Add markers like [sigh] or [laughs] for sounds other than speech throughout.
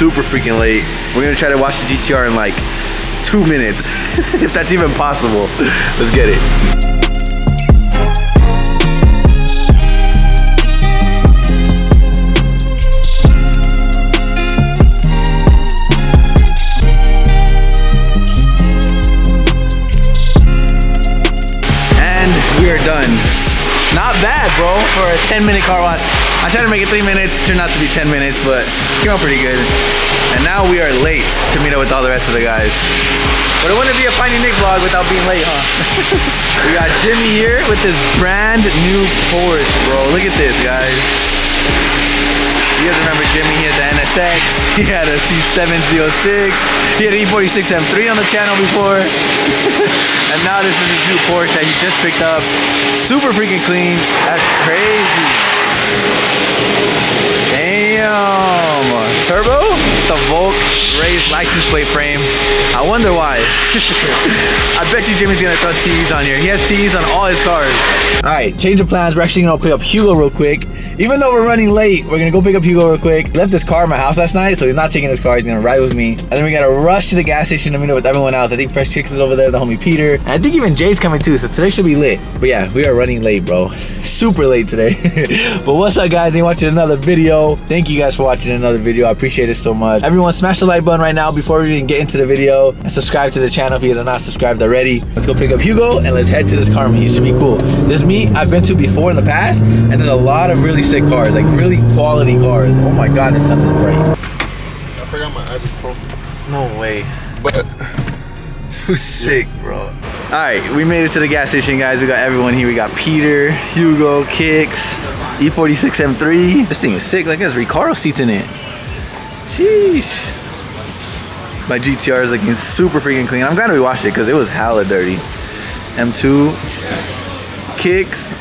super freaking late. We're gonna try to watch the GTR in like two minutes, [laughs] if that's even possible. Let's get it. And we are done. Not bad, bro, for a 10 minute car wash. I tried to make it three minutes, turned out to be 10 minutes, but came out pretty good. And now we are late to meet up with all the rest of the guys. But it wouldn't be a Finding Nick vlog without being late, huh? [laughs] we got Jimmy here with this brand new Porsche, bro. Look at this, guys. You guys remember Jimmy? He had the NSX, [laughs] he had a C706, he had an E46 M3 on the channel before. [laughs] and now this is his new Porsche that he just picked up. Super freaking clean. That's crazy. Damn. Turbo? The Volk Racing license plate frame. I wonder why. [laughs] I bet you Jimmy's gonna throw T's on here. He has T's on all his cars. All right, change of plans. We're actually gonna pick up Hugo real quick. Even though we're running late, we're gonna go pick up Hugo real quick. Left his car at my house last night, so he's not taking his car. He's gonna ride with me. And then we gotta rush to the gas station to meet up with everyone else. I think Fresh Kicks is over there, the homie Peter. And I think even Jay's coming too, so today should be lit. But yeah, we are running late, bro. Super late today. [laughs] but what's up, guys? You watching another video. Thank you guys for watching another video. I appreciate it so much. Everyone, smash the like button right now before we even get into the video. And subscribe to the channel if you guys are not subscribed already. Let's go pick up Hugo and let's head to this car meet. It should be cool. This meet I've been to before in the past, and there's a lot of really sick cars, like really quality cars. Oh my god, this sun is bright. I forgot my ibuprofen. No way. But [laughs] Too sick, bro. All right, we made it to the gas station, guys. We got everyone here. We got Peter, Hugo, Kicks, E E46 M3. This thing is sick. Like, there's Recaro seats in it. Sheesh. My GTR is looking super freaking clean. I'm glad we washed it because it was hella dirty. M2, Kicks,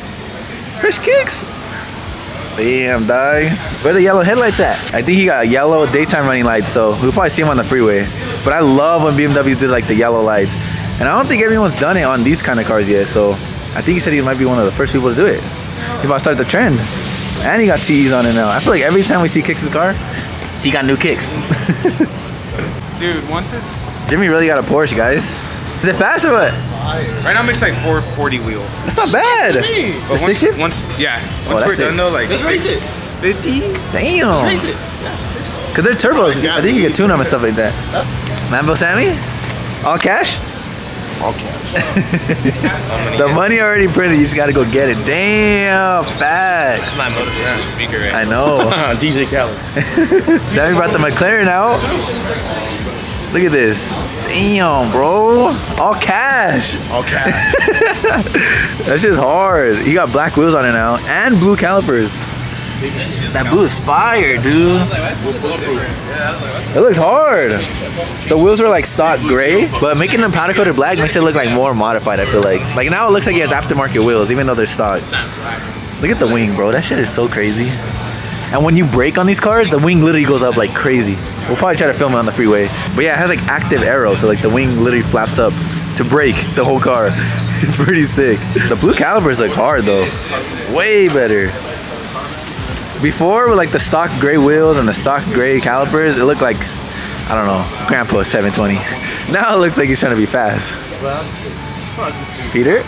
fresh Kicks. Damn, dog. Where the yellow headlights at? I think he got yellow daytime running lights, so we'll probably see him on the freeway. But I love when BMWs did like the yellow lights. And I don't think everyone's done it on these kind of cars yet, so I think he said he might be one of the first people to do it. He might start the trend. And he got TEs on it now. I feel like every time we see Kicks' car, he got new kicks. [laughs] Dude, once it's Jimmy really got a Porsche, guys. Is it fast or what? Right now, it makes like 440 wheel. That's not bad. me. The But stick once, shift? once, yeah, Oh, once that's we're it. done though, like Let's race it. 50. Damn. raise it. Cause they're turbos. Oh. I think you can tune them and stuff like that. Lambo Sammy? All cash? All cash. [laughs] the money already printed. You just gotta go get it. Damn, facts. My motor speaker right I know. [laughs] [laughs] DJ Khaled. Sammy brought the McLaren out. Look at this. Damn, bro. All cash. Okay. [laughs] That shit's hard. He got black wheels on it now and blue calipers. That blue is fire, dude. It looks hard. The wheels are like stock gray, but making them powder coated black makes it look like more modified. I feel like. Like now it looks like he has aftermarket wheels, even though they're stock. Look at the wing, bro. That shit is so crazy. And when you brake on these cars, the wing literally goes up like crazy. We'll probably try to film it on the freeway. But yeah, it has like active aero, so like the wing literally flaps up to brake the whole car. [laughs] It's pretty sick. The blue calipers look hard though. Way better. Before with like the stock gray wheels and the stock gray calipers, it looked like I don't know, Grandpa 720. [laughs] Now it looks like he's trying to be fast. Peter?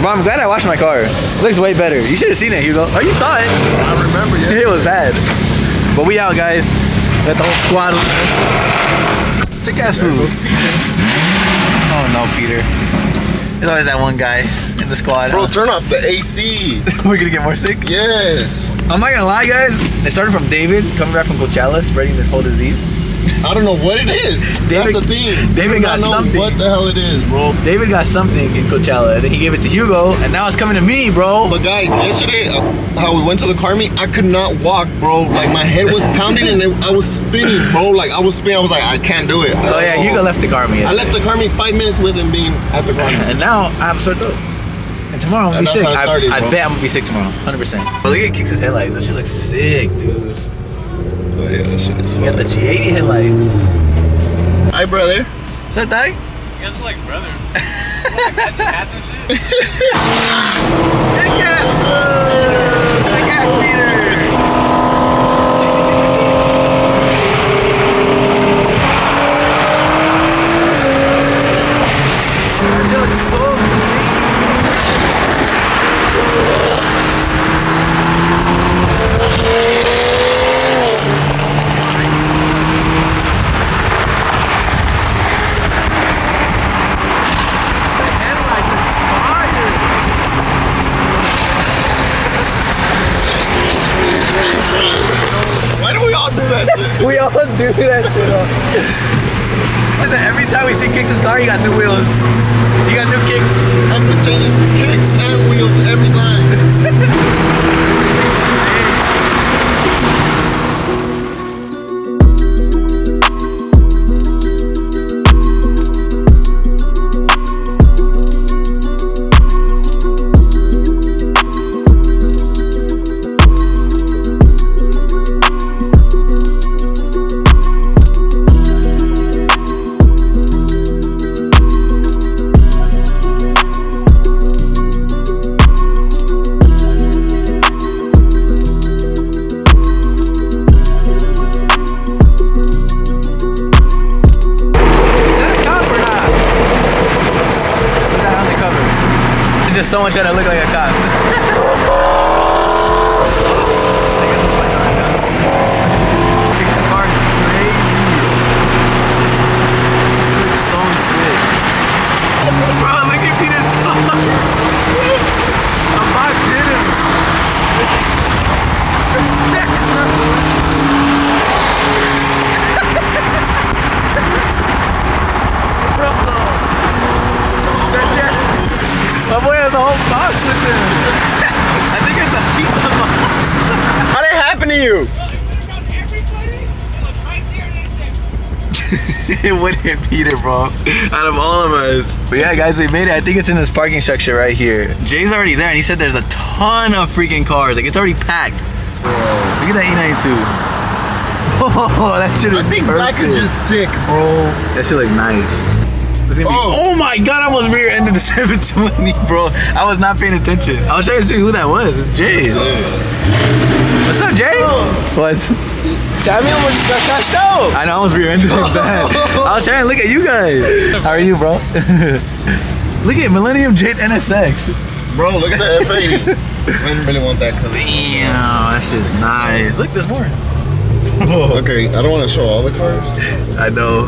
Bro, I'm glad I washed my car. It looks way better. You should have seen it, Hugo. Oh, you saw it. I remember, yeah. [laughs] It was bad. But we out, guys. Got the whole squad with us. Sick ass food. Oh no, Peter. There's always that one guy in the squad. Bro, turn off the AC. [laughs] We're gonna get more sick. Yes. I'm not gonna lie, guys. It started from David coming back from Coachella, spreading this whole disease. I don't know what it is. David- That's the thing. David got know something. what the hell it is, bro. David got something in Coachella, and then he gave it to Hugo, and now it's coming to me, bro. But guys, yesterday, uh, how we went to the car meet, I could not walk, bro. Like my head was pounding and I was spinning, bro. Like I was spinning. I was like, I can't do it. Oh yeah, Hugo left the car me. I left the car meet five minutes with him being at the car meet. [laughs] And now I have a sore throat. And tomorrow I'm gonna And be sick. it I, I bet I'm gonna be sick tomorrow, 100%. But look at Kicks' his headlights. That shit looks sick, dude. Oh yeah, that shit is You got the. G80 headlights. Hi, brother. What's up, Dyke? You guys look like brothers. [laughs] Matching hats and shit. [laughs] Sick ass, Sick ass Peter. Don't do that shit. Every time we see Kicks' car, he got new wheels. Just someone trying to look like a cop. Did [laughs] it happen to you? it would hit Peter, bro. Out of all of us. But yeah, guys, we made it. I think it's in this parking structure right here. Jay's already there, and he said there's a ton of freaking cars. Like, it's already packed. Look at that E92. [laughs] Oh, that shit is I think black is just sick, bro. That shit look nice. It's be- Oh. oh my god, I almost rear-ended the [laughs] 720, bro. I was not paying attention. I was trying to see who that was. It's Jay. What's up, Jay? What? Sammy almost got cashed out. I know I was rear-ended it bad. I was trying to look at you guys. How are you, bro? [laughs] look at Millennium Jade NSX. Bro, look at the F80. [laughs] I didn't really want that color. Damn, that shit's nice. Look, there's more. Okay, I don't want to show all the cars. I know.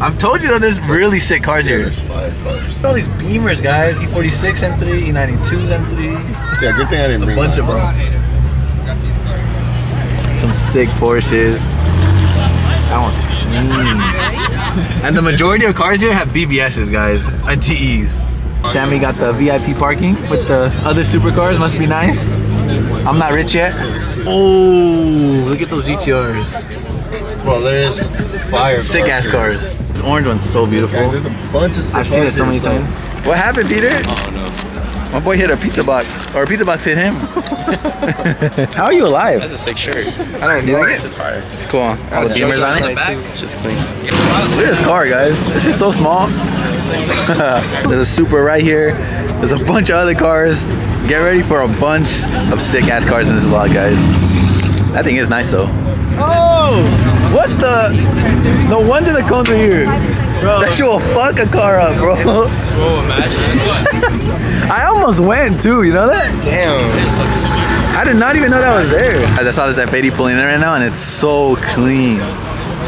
I've told you that there's really sick cars Yeah, here. there's five cars. All these Beamers, guys. E E46 M3, E92s M3s. Yeah, good thing I didn't bring a bunch of mine. them. Some sick Porsches. That one's clean. and the majority of cars here have BBSs, guys, and TEs. Sammy got the VIP parking with the other supercars. Must be nice. I'm not rich yet. Oh, look at those GTRs. Bro, there is fire. Sick ass cars. This orange one's so beautiful. there's a bunch of I've seen it so many times. What happened, Peter? No. My boy hit a pizza box, or a pizza box hit him. [laughs] How are you alive? That's a sick shirt. I don't know. Like it? It's fire. It's cool. All the beamers on it. back. It's just clean. Look at this car, guys. It's just so small. [laughs] There's a super right here. There's a bunch of other cars. Get ready for a bunch of sick ass cars in this vlog, guys. That thing is nice though. Oh! What the? No wonder the cones are here. Bro. That shit will fuck a car up, bro. Bro, imagine. [laughs] I almost went too, you know that? Damn. I did not even know that was there. As I saw this F80 pulling in right now, and it's so clean.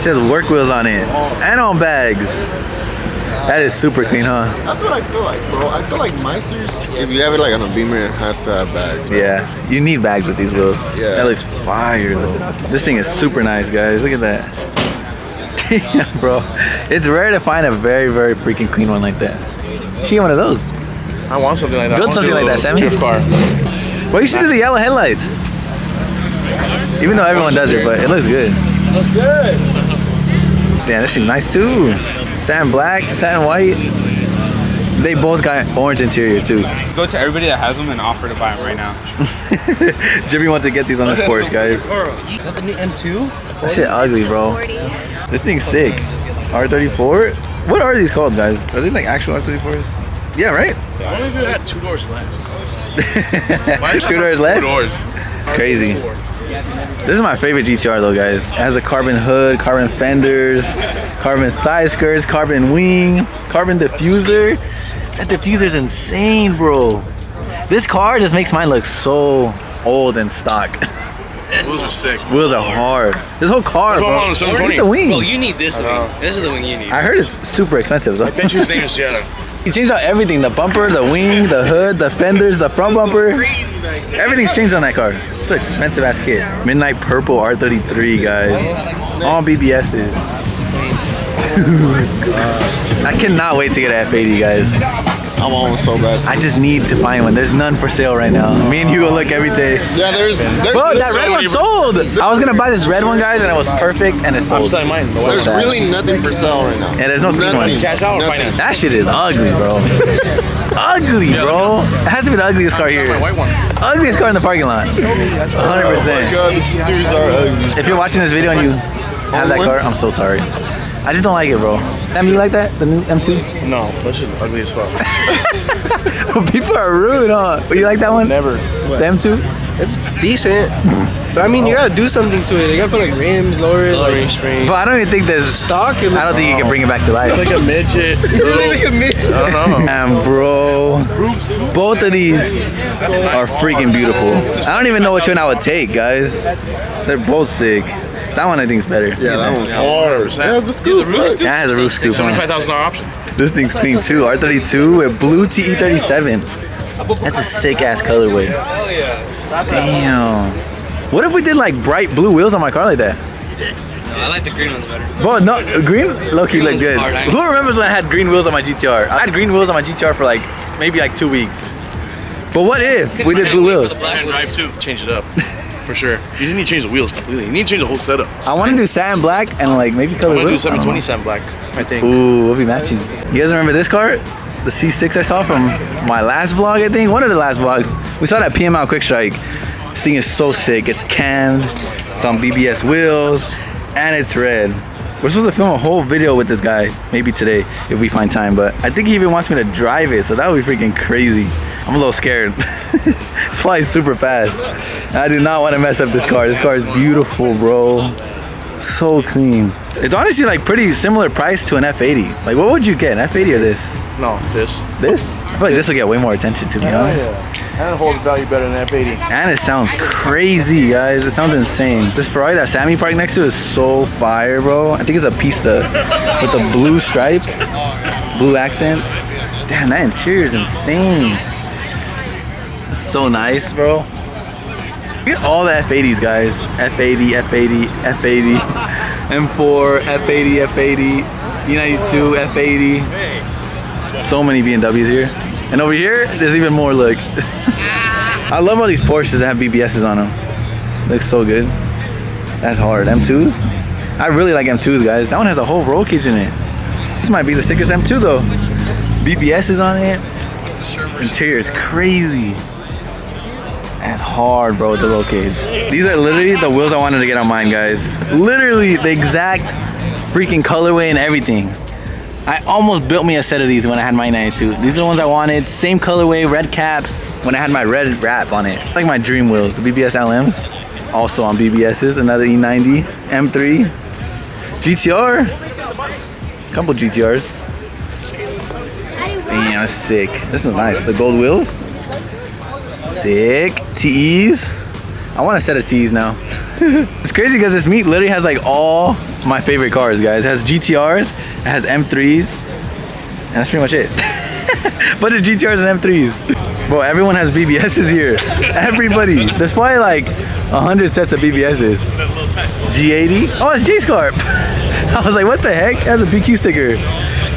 She has work wheels on it and on bags. That is super clean, huh? That's what I feel like, bro. I feel like Meisters, if you have it like on a Beamer, it has to have bags. right? Yeah, you need bags with these wheels. Yeah. That looks fire though. This thing is super nice, guys. Look at that. [laughs] Damn, bro. It's rare to find a very, very freaking clean one like that. She get one of those. I want something like that. Build something like that, little Sammy. Drift car. Well, you should do the yellow headlights. Even though everyone does it, but it looks good. Looks good. Damn, this thing's nice too. Satin black, satin white. They both got orange interior too. Go to everybody that has them and offer to buy them right now. [laughs] Jimmy wants to get these on this Porsche, guys. Got the new M2? That shit ugly, bro. This thing's sick. R34? What are these called, guys? Are they like actual R34s? Yeah, right? Why don't they had two doors less? [laughs] Two doors less? Two doors. Crazy. This is my favorite GTR though, guys. It has a carbon hood, carbon fenders, carbon side skirts, carbon wing, carbon diffuser. That diffuser's insane, bro. This car just makes mine look so old and stock. [laughs] Those are sick. Wheels are hard. This whole car, That's bro. on the Look at the wing. Bro, you need this wing. This is the wing you need. I heard it's super expensive though. I Bet you his name is Jetta. He changed out everything: the bumper, the wing, the hood, the fenders, the front bumper. Everything's changed on that car. It's an expensive ass kit. Midnight Purple R33, guys. Oh, All BBSs. [laughs] Dude, I cannot wait to get an F80, guys. I want one so bad. I just need to find one. There's none for sale right now. Me and Hugo look every day. Yeah, there's there's, Whoa, there's that so red one sold. I was gonna buy this red one, guys, and it was perfect, and it sold. selling mine. So There's sad. really nothing for sale right now. Yeah, there's no clean nothing. ones. Cash out or Nothing. That shit is ugly, bro. [laughs] ugly, bro. It has to be the ugliest car here. My white one. Ugliest car in the parking lot. 100%. Oh my god, the are ugly. If you're watching this video and you have that car, I'm so sorry. I just don't like it, bro. Em, you like that? The new M2? No, that shit's ugly as fuck. [laughs] People are rude, huh? But you like that one? Never. The M2? It's decent. But I mean, you gotta do something to it. You gotta put like rims, lower it, like Lowering spring. But I don't even think there's. stock. I don't think you can bring it back to life. It's Like a midget. [laughs] it's like a midget. I don't know. Damn, bro. Both of these are freaking beautiful. I don't even know which one I would take, guys. They're both sick. That one I think is better. Yeah, that one's Hard. Yeah, it's a scoop. look. That has a roof scoop. Seventy-five thousand dollar option. This thing's clean too. R32 with blue TE37s. That's a sick ass colorway. Damn. What if we did like bright blue wheels on my car like that? I like the green ones better. Bro, no, green low-key look good. hard, Who remembers when I had green wheels on my GTR? I had green wheels on my GTR for like maybe like two weeks. But what if we did blue wheels? And drive too. Change it up. [laughs] For sure. You didn't need to change the wheels completely. You need to change the whole setup. I want to do satin black and like maybe color I'm gonna do wheels. I don't know. 720 satin black. I think. Ooh, we'll be matching. You guys remember this car? The C6 I saw from my last vlog, I think. One of the last vlogs. We saw that PML Quick Strike. This thing is so sick. It's canned, it's on BBS wheels, and it's red. We're supposed to film a whole video with this guy, maybe today, if we find time. But I think he even wants me to drive it, so that would be freaking crazy. I'm a little scared. [laughs] it's probably super fast. I do not want to mess up this car. This car is beautiful, bro so clean. It's honestly like pretty similar price to an F80. Like what would you get, an F80 or this? No, this. This? I feel like this will get way more attention to be honest. Yeah. And it holds value better than F80. And it sounds crazy, guys. It sounds insane. This Ferrari that Sammy parked next to is so fire, bro. I think it's a Pista with the blue stripe, blue accents. Damn, that interior is insane. So nice, bro. Look at all the F80s, guys. F80, F80, F80, M4, F80, F80, E92, F80. So many BMWs here. And over here, there's even more, look. [laughs] I love all these Porsches that have BBSs on them. Looks so good. That's hard. M2s? I really like M2s, guys. That one has a whole roll cage in it. This might be the sickest M2 though. BBS is on it. Interior is crazy. That's hard, bro, with the roll cage. These are literally the wheels I wanted to get on mine, guys. Literally the exact freaking colorway and everything. I almost built me a set of these when I had my 92. These are the ones I wanted. Same colorway, red caps, when I had my red wrap on it. Like my dream wheels, the BBS LMs. Also on BBSs, another E E90, M3, GTR, couple GTRs. Damn, that's sick. This one's nice. The gold wheels. Sick. TEs. I want a set of TEs now. [laughs] it's crazy because this meet literally has like all my favorite cars, guys. It has GTRs, it has M3s, and that's pretty much it. [laughs] Bunch of GTRs and M3s. Bro, everyone has BBSs here. [laughs] Everybody. There's probably like a hundred sets of BBSs. G80. Oh, it's Jay's car. I was like, what the heck? It has a PQ sticker.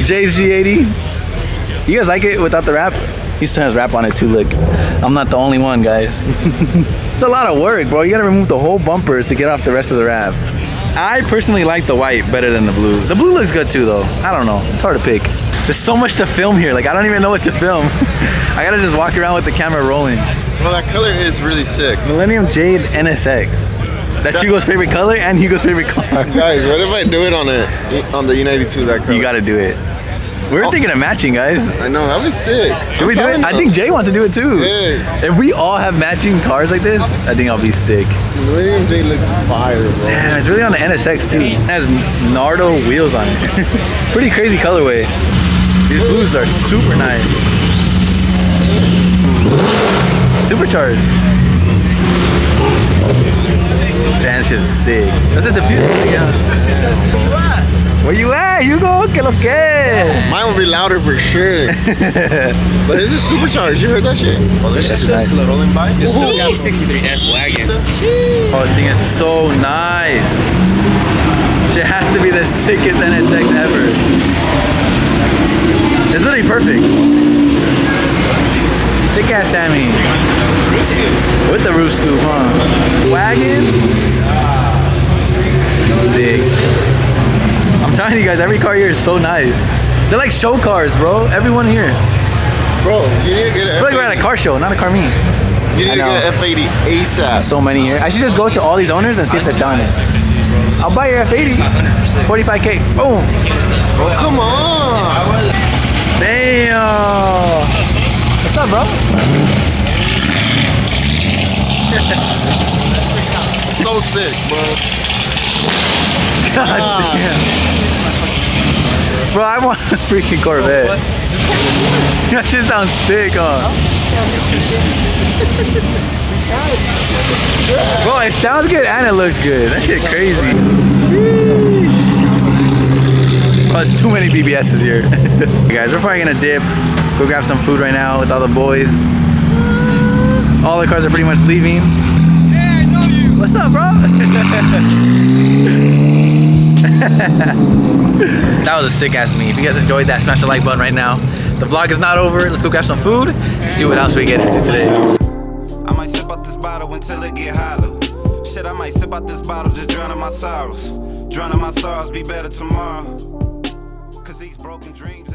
Jay's G80. You guys like it without the wrap? He still has wrap on it too, look. I'm not the only one, guys. [laughs] it's a lot of work, bro. You gotta remove the whole bumpers to get off the rest of the wrap. I personally like the white better than the blue. The blue looks good too, though. I don't know. It's hard to pick. There's so much to film here. Like, I don't even know what to film. [laughs] I gotta just walk around with the camera rolling. Well, that color is really sick. Millennium Jade NSX. That's Hugo's favorite color and Hugo's favorite car. Guys, what if I do it on a on the E92 that color? You gotta do it. We We're Oh. thinking of matching, guys. I know that'd be sick. Should we do it? I think Jay wants to do it too. Yes. If we all have matching cars like this, I think I'll be sick. Millennium Jade looks fire, bro. Damn, it's really on the NSX too. It has Nardo wheels on it. [laughs] Pretty crazy colorway. These blues are super nice. Supercharged. Damn, this shit's sick. That's a diffuser. Yeah. Where you at? You go, que lo que? Mine will be louder for sure. [laughs] but this is supercharged. You heard that shit? Oh, this is nice. still rolling by. It's still Ooh. got 63S wagon. Oh, this thing is so nice. Shit has to be the sickest NSX ever. It's literally perfect. Sick ass Sammy. With the roof scoop, huh? Wagon. Sick. I'm telling you guys, every car here is so nice. They're like show cars, bro. Everyone here. Bro, you need to get feel like we're at an a car show, not a car meet. You need to get an F80 ASAP. So many here. I should just go to all these owners and see if they're selling it. I'll buy your F80. 45k. Boom. Come on. Damn. What's up, bro? So sick, bro. [laughs] God damn. Bro, I want a freaking Corvette. [laughs] that shit sounds sick, huh? Bro, it sounds good and it looks good. That shit crazy. Sheesh. Bro, it's too many BBSs here. Hey [laughs] guys, we're probably gonna dip, go grab some food right now with all the boys. All the cars are pretty much leaving. Hey, I know you. What's up, bro? [laughs] [laughs] that was a sick ass meet. If you guys enjoyed that, smash the like button right now. The vlog is not over. Let's go grab some food and see what else we get into today. I might sip out this bottle until it get hollow. Shit, I might sip out this bottle, just drowning my sorrows. Drowning my sorrows, be better tomorrow. Cause these broken dreams